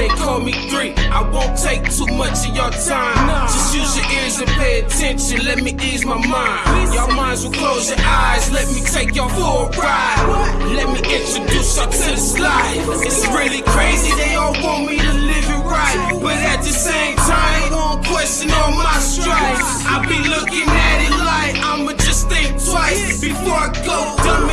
they call me three. I won't take too much of your time. Nah. Just use your ears and pay attention. Let me ease my mind. Your minds will close your eyes. Let me take y'all for a ride. What? Let me introduce y'all to this life. It's really crazy. They all want me to live it right. But at the same time, ain't gon' question all my stripes. I be looking at it like I'ma just think twice before I go dumb.